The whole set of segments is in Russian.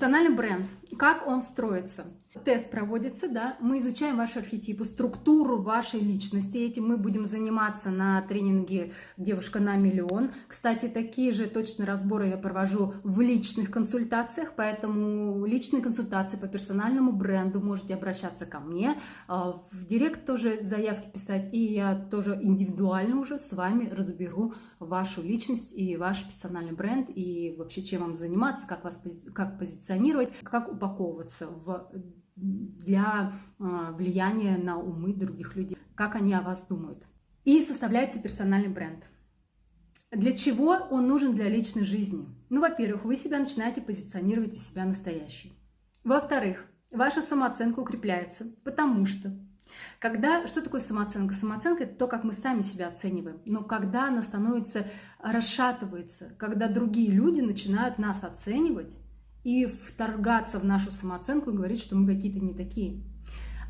Персональный бренд. Как он строится? Тест проводится, да, мы изучаем ваши архетипы, структуру вашей личности. Этим мы будем заниматься на тренинге «Девушка на миллион». Кстати, такие же точные разборы я провожу в личных консультациях, поэтому личные консультации по персональному бренду можете обращаться ко мне, а, в директ тоже заявки писать, и я тоже индивидуально уже с вами разберу вашу личность и ваш персональный бренд, и вообще чем вам заниматься, как вас как позиционировать, как упаковываться в для а, влияния на умы других людей, как они о вас думают. И составляется персональный бренд. Для чего он нужен для личной жизни? Ну, во-первых, вы себя начинаете позиционировать из себя настоящей. Во-вторых, ваша самооценка укрепляется, потому что когда, что такое самооценка? Самооценка – это то, как мы сами себя оцениваем. Но когда она становится, расшатывается, когда другие люди начинают нас оценивать, и вторгаться в нашу самооценку и говорить, что мы какие-то не такие.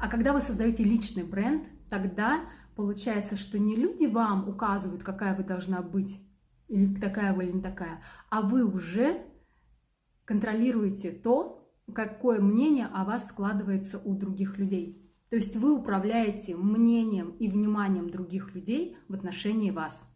А когда вы создаете личный бренд, тогда получается, что не люди вам указывают, какая вы должна быть, или такая вы, или не такая, а вы уже контролируете то, какое мнение о вас складывается у других людей. То есть вы управляете мнением и вниманием других людей в отношении вас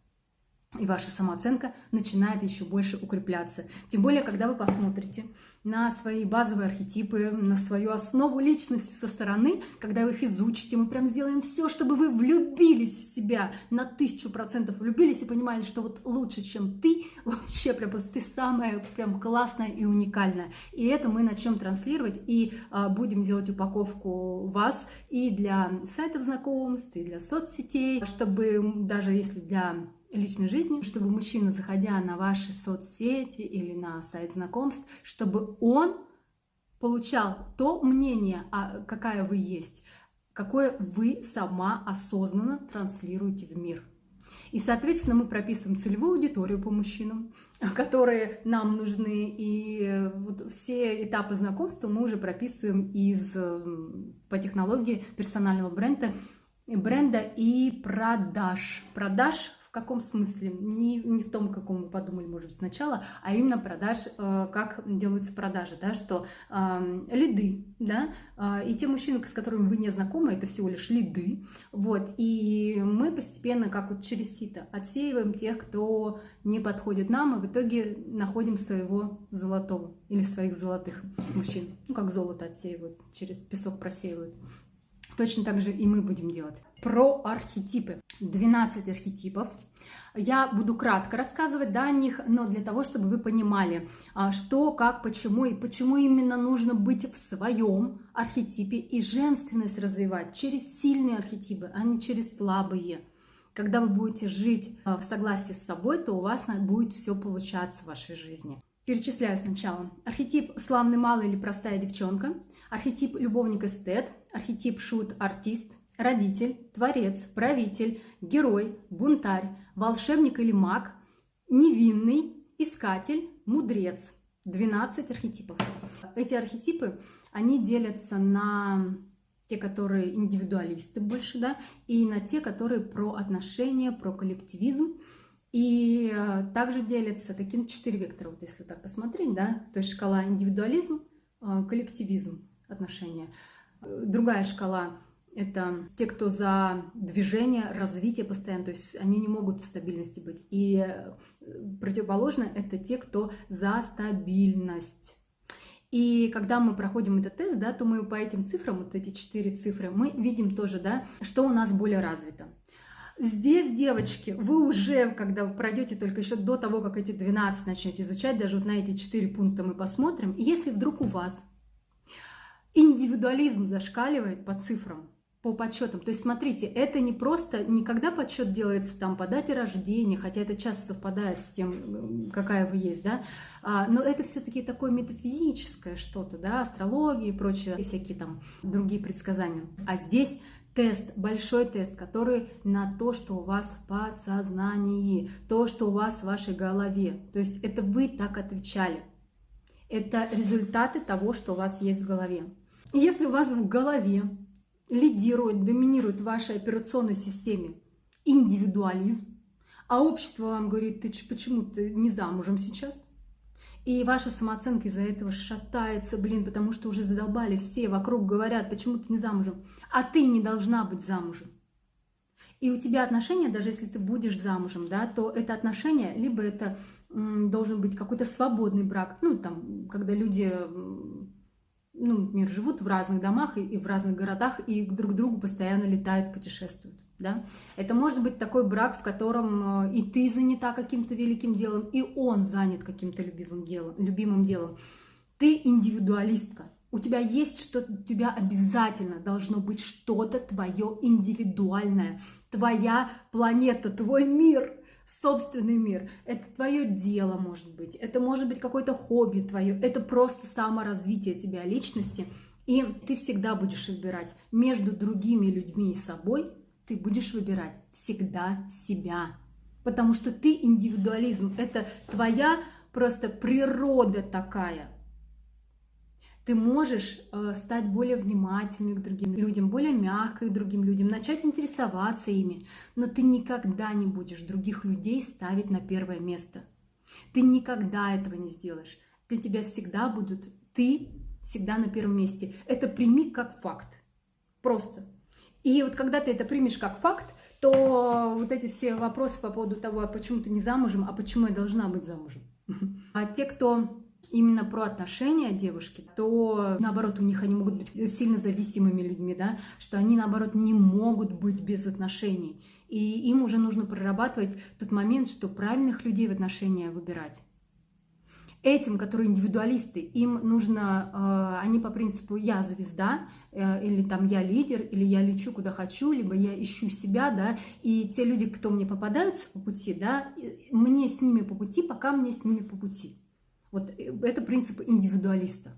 и ваша самооценка начинает еще больше укрепляться. Тем более, когда вы посмотрите на свои базовые архетипы, на свою основу личности со стороны, когда вы их изучите, мы прям сделаем все, чтобы вы влюбились в себя на тысячу процентов, влюбились и понимали, что вот лучше, чем ты, вообще прям просто ты самая прям классная и уникальная. И это мы начнем транслировать и а, будем делать упаковку вас и для сайтов знакомств, и для соцсетей, чтобы даже если для личной жизни, чтобы мужчина, заходя на ваши соцсети или на сайт знакомств, чтобы он получал то мнение, а какая вы есть, какое вы сама осознанно транслируете в мир. И, соответственно, мы прописываем целевую аудиторию по мужчинам, которые нам нужны. И вот все этапы знакомства мы уже прописываем из, по технологии персонального бренда, бренда и продаж. Продаж каком смысле? Не, не в том, каком мы подумали, может быть, сначала, а именно продаж, э, как делаются продажи, да, что э, лиды, да, э, и те мужчины, с которыми вы не знакомы, это всего лишь лиды, вот, и мы постепенно, как вот через сито, отсеиваем тех, кто не подходит нам, и в итоге находим своего золотого или своих золотых мужчин, ну, как золото отсеивают, через песок просеивают. Точно так же и мы будем делать. Про архетипы. 12 архетипов. Я буду кратко рассказывать да, о них, но для того, чтобы вы понимали, а, что, как, почему и почему именно нужно быть в своем архетипе и женственность развивать через сильные архетипы, а не через слабые. Когда вы будете жить а, в согласии с собой, то у вас будет все получаться в вашей жизни. Перечисляю сначала. Архетип славный малый или простая девчонка, архетип любовник-эстет, архетип шут-артист, родитель, творец, правитель, герой, бунтарь, волшебник или маг, невинный, искатель, мудрец. 12 архетипов. Эти архетипы, они делятся на те, которые индивидуалисты больше, да, и на те, которые про отношения, про коллективизм. И э, также делятся таким четыре вектора, вот если так посмотреть, да, то есть шкала индивидуализм, э, коллективизм, отношения. Э, другая шкала это те, кто за движение, развитие постоянно, то есть они не могут в стабильности быть. И противоположно это те, кто за стабильность. И когда мы проходим этот тест, да, то мы по этим цифрам, вот эти четыре цифры, мы видим тоже, да, что у нас более развито. Здесь, девочки, вы уже, когда пройдете только еще до того, как эти 12 начнете изучать, даже вот на эти 4 пункта мы посмотрим, если вдруг у вас индивидуализм зашкаливает по цифрам, по подсчетам. То есть, смотрите, это не просто, не когда подсчет делается там по дате рождения, хотя это часто совпадает с тем, какая вы есть, да, а, но это все-таки такое метафизическое что-то, да, астрология и прочее, и всякие там другие предсказания. А здесь тест, большой тест, который на то, что у вас в подсознании, то, что у вас в вашей голове. То есть это вы так отвечали. Это результаты того, что у вас есть в голове. Если у вас в голове лидирует, доминирует в вашей операционной системе индивидуализм, а общество вам говорит, ты почему ты не замужем сейчас? И ваша самооценка из-за этого шатается, блин, потому что уже задолбали все вокруг говорят, почему ты не замужем. А ты не должна быть замужем. И у тебя отношения, даже если ты будешь замужем, да, то это отношение, либо это должен быть какой-то свободный брак, ну, там, когда люди, ну, например, живут в разных домах и, и в разных городах, и друг к другу постоянно летают, путешествуют. Да? Это может быть такой брак, в котором э, и ты занята каким-то великим делом, и он занят каким-то любимым делом, любимым делом. Ты индивидуалистка. У тебя есть что-то, у тебя обязательно должно быть что-то твое индивидуальное, твоя планета, твой мир собственный мир. Это твое дело, может быть. Это может быть какое-то хобби твое. Это просто саморазвитие тебя личности. И ты всегда будешь выбирать между другими людьми и собой. Ты будешь выбирать всегда себя. Потому что ты индивидуализм. Это твоя просто природа такая ты можешь э, стать более внимательным к другим людям, более мягкой к другим людям, начать интересоваться ими, но ты никогда не будешь других людей ставить на первое место. Ты никогда этого не сделаешь. Для тебя всегда будут ты всегда на первом месте. Это прими как факт. Просто. И вот когда ты это примешь как факт, то вот эти все вопросы по поводу того, а почему ты не замужем, а почему я должна быть замужем. А те, кто именно про отношения девушки, то наоборот у них они могут быть сильно зависимыми людьми, да, что они наоборот не могут быть без отношений. И им уже нужно прорабатывать тот момент, что правильных людей в отношения выбирать. Этим, которые индивидуалисты, им нужно, э, они по принципу «я звезда», э, или там «я лидер», или «я лечу куда хочу», либо «я ищу себя», да, и те люди, кто мне попадаются по пути, да, мне с ними по пути, пока мне с ними по пути. Вот э, это принцип индивидуалиста.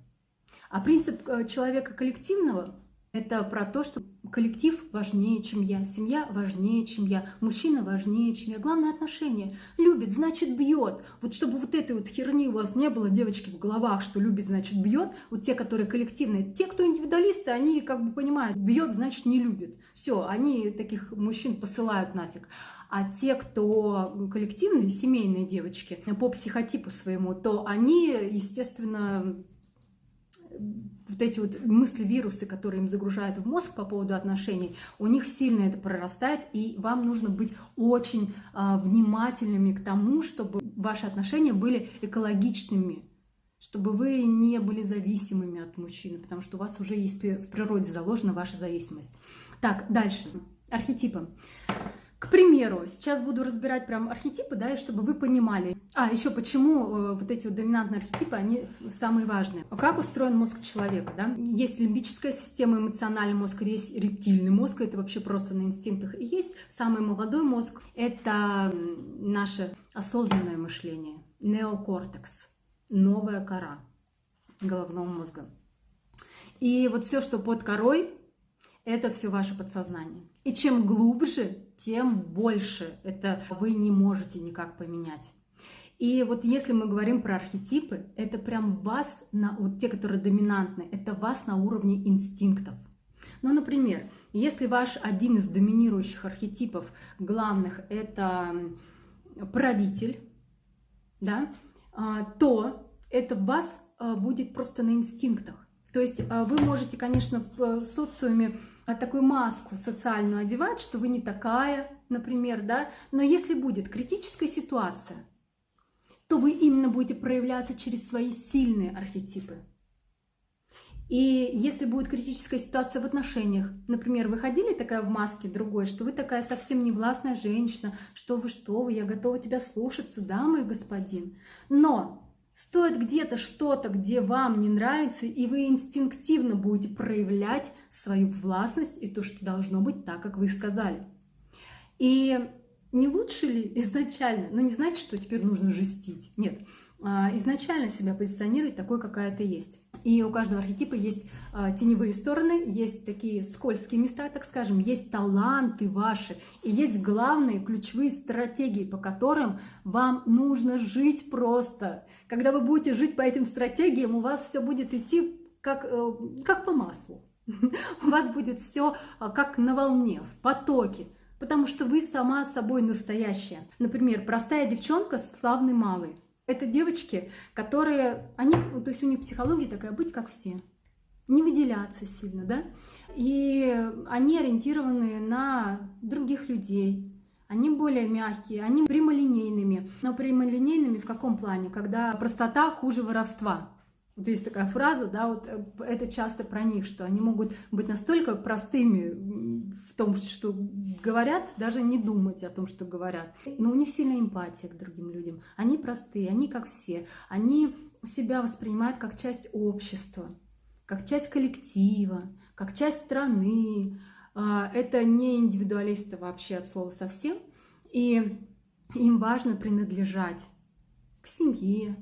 А принцип человека коллективного – это про то, что коллектив важнее, чем я, семья важнее, чем я, мужчина важнее, чем я. Главное отношение. Любит, значит бьет. Вот чтобы вот этой вот херни у вас не было, девочки, в головах, что любит, значит бьет. Вот те, которые коллективные. Те, кто индивидуалисты, они как бы понимают, бьет, значит не любит. Все, они таких мужчин посылают нафиг. А те, кто коллективные, семейные девочки по психотипу своему, то они, естественно, вот эти вот мысли, вирусы, которые им загружают в мозг по поводу отношений, у них сильно это прорастает, и вам нужно быть очень э, внимательными к тому, чтобы ваши отношения были экологичными, чтобы вы не были зависимыми от мужчины, потому что у вас уже есть в природе заложена ваша зависимость. Так, дальше. Архетипы. К примеру, сейчас буду разбирать прям архетипы, да, и чтобы вы понимали. А, еще почему э, вот эти вот доминантные архетипы, они самые важные. Как устроен мозг человека, да? Есть лимбическая система, эмоциональный мозг, есть рептильный мозг, это вообще просто на инстинктах. И есть самый молодой мозг, это наше осознанное мышление, неокортекс, новая кора головного мозга. И вот все, что под корой, это все ваше подсознание. И чем глубже, тем больше это вы не можете никак поменять. И вот если мы говорим про архетипы, это прям вас, на, вот те, которые доминантны, это вас на уровне инстинктов. Ну, например, если ваш один из доминирующих архетипов главных – это правитель, да, а, то это вас а, будет просто на инстинктах. То есть а, вы можете, конечно, в социуме а такую маску социальную одевать, что вы не такая, например, да, но если будет критическая ситуация, то вы именно будете проявляться через свои сильные архетипы. И если будет критическая ситуация в отношениях, например, вы ходили такая в маске другой, что вы такая совсем не властная женщина, что вы, что вы, я готова тебя слушаться, да, мой господин. Но Стоит где-то что-то, где вам не нравится, и вы инстинктивно будете проявлять свою властность и то, что должно быть так, как вы сказали. И не лучше ли изначально, ну не значит, что теперь нужно жестить, нет, а, изначально себя позиционировать такой, какая ты есть. И у каждого архетипа есть а, теневые стороны, есть такие скользкие места, так скажем, есть таланты ваши, и есть главные ключевые стратегии, по которым вам нужно жить просто. Когда вы будете жить по этим стратегиям, у вас все будет идти как, э, как по маслу. У вас будет все а, как на волне, в потоке, потому что вы сама собой настоящая. Например, простая девчонка, славный малый. Это девочки, которые, они, то есть у них психология такая, быть как все, не выделяться сильно, да, и они ориентированы на других людей, они более мягкие, они прямолинейными. Но прямолинейными в каком плане? Когда простота хуже воровства. Вот есть такая фраза, да, вот э, это часто про них, что они могут быть настолько простыми в том, что говорят, даже не думать о том, что говорят. Но у них сильная эмпатия к другим людям. Они простые, они как все. Они себя воспринимают как часть общества, как часть коллектива, как часть страны. А, это не индивидуалисты вообще от слова совсем. И им важно принадлежать к семье,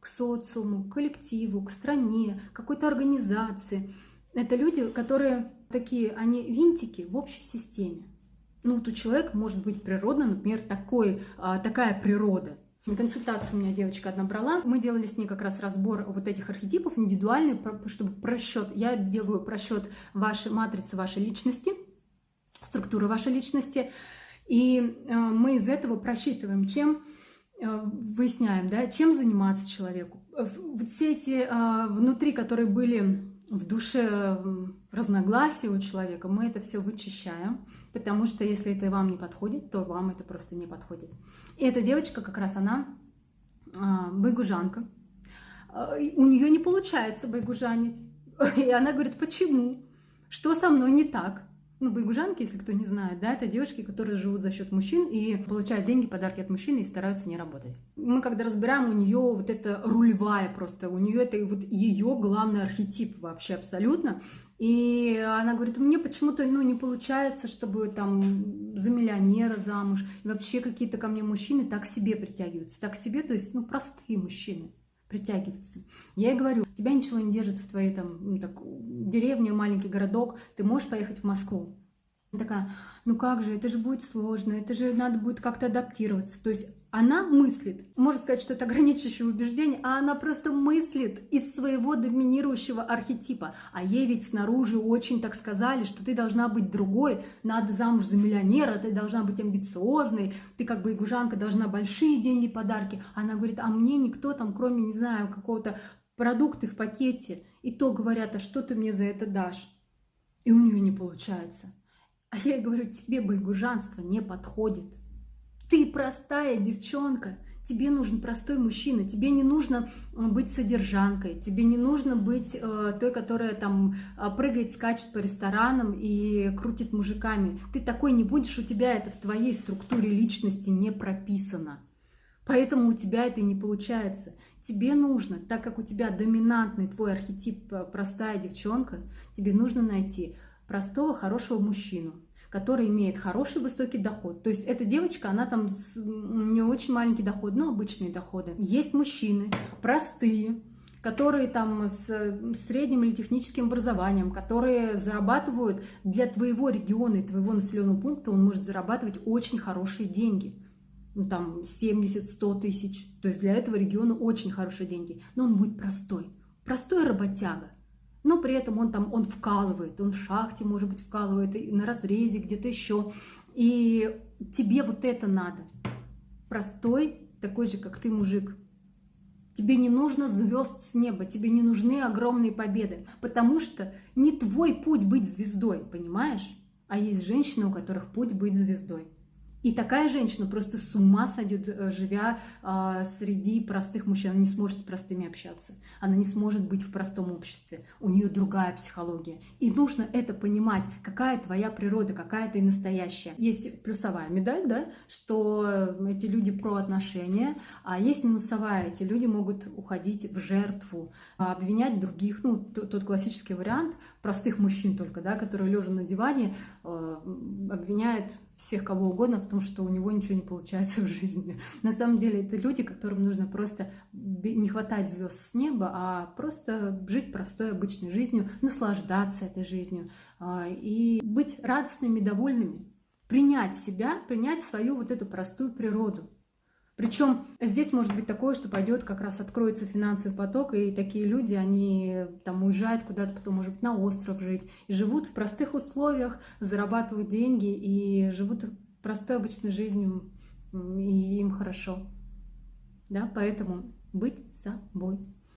к социуму, к коллективу, к стране, какой-то организации. Это люди, которые такие, они винтики в общей системе. Ну, вот у человека может быть природно, например, такой, а, такая природа. Консультацию у меня девочка одна брала. Мы делали с ней как раз разбор вот этих архетипов, индивидуальный, чтобы просчет. Я делаю просчет вашей матрицы, вашей личности, структуры вашей личности. И а, мы из этого просчитываем, чем Э, выясняем, да, чем заниматься человеку. Вот все эти а, внутри, которые были в душе разногласия у человека, мы это все вычищаем, потому что если это вам не подходит, то вам это просто не подходит. И эта девочка как раз она а, байгужанка. А, у нее не получается байгужанить. И она говорит, почему? Что со мной не так? Ну, байгужанки, если кто не знает, да, это девушки, которые живут за счет мужчин и получают деньги, подарки от мужчин и стараются не работать. Мы когда разбираем, у нее вот это рулевая просто, у нее это вот ее главный архетип вообще абсолютно. И она говорит, мне почему-то ну, не получается, чтобы там за миллионера замуж. И вообще какие-то ко мне мужчины так себе притягиваются. Так себе, то есть, ну, простые мужчины притягиваются. Я ей говорю, тебя ничего не держит в твоей там, ну, так, деревне, маленький городок, ты можешь поехать в Москву. такая, ну как же, это же будет сложно, это же надо будет как-то адаптироваться. То есть она мыслит, можно сказать, что это ограничивающее убеждение, а она просто мыслит из своего доминирующего архетипа. А ей ведь снаружи очень так сказали, что ты должна быть другой, надо замуж за миллионера, ты должна быть амбициозной, ты как бы игужанка должна большие деньги, подарки. Она говорит, а мне никто там, кроме, не знаю, какого-то продукты в пакете, и то говорят, а что ты мне за это дашь? И у нее не получается. А я ей говорю, тебе байгужанство не подходит. Ты простая девчонка, тебе нужен простой мужчина, тебе не нужно э, быть содержанкой, тебе не нужно быть э, той, которая там э, прыгает, скачет по ресторанам и крутит мужиками. Ты такой не будешь, у тебя это в твоей структуре личности не прописано. Поэтому у тебя это не получается. Тебе нужно, так как у тебя доминантный твой архетип э, простая девчонка, тебе нужно найти простого, хорошего мужчину, который имеет хороший высокий доход. То есть эта девочка, она там не очень маленький доход, но обычные доходы. Есть мужчины простые, которые там с средним или техническим образованием, которые зарабатывают для твоего региона и твоего населенного пункта, он может зарабатывать очень хорошие деньги. Ну, там 70-100 тысяч. То есть для этого региона очень хорошие деньги. Но он будет простой. Простой работяга но при этом он там, он вкалывает, он в шахте, может быть, вкалывает, на разрезе, где-то еще. И тебе вот это надо. Простой, такой же, как ты, мужик. Тебе не нужно звезд с неба, тебе не нужны огромные победы, потому что не твой путь быть звездой, понимаешь? А есть женщины, у которых путь быть звездой. И такая женщина просто с ума сойдет, э, живя э, среди простых мужчин. Она не сможет с простыми общаться. Она не сможет быть в простом обществе. У нее другая психология. И нужно это понимать, какая твоя природа, какая ты настоящая. Есть плюсовая медаль, да, что эти люди про отношения, а есть минусовая. Эти люди могут уходить в жертву, обвинять других. Ну, тот классический вариант простых мужчин только, да, которые лежа на диване э, обвиняют всех кого угодно в том, что у него ничего не получается в жизни. На самом деле это люди, которым нужно просто не хватать звезд с неба, а просто жить простой обычной жизнью, наслаждаться этой жизнью а, и быть радостными, довольными, принять себя, принять свою вот эту простую природу. Причем здесь может быть такое, что пойдет, как раз откроется финансовый поток, и такие люди, они там уезжают куда-то потом, может быть, на остров жить, и живут в простых условиях, зарабатывают деньги и живут простой обычной жизнью, и им хорошо. да, поэтому быть собой.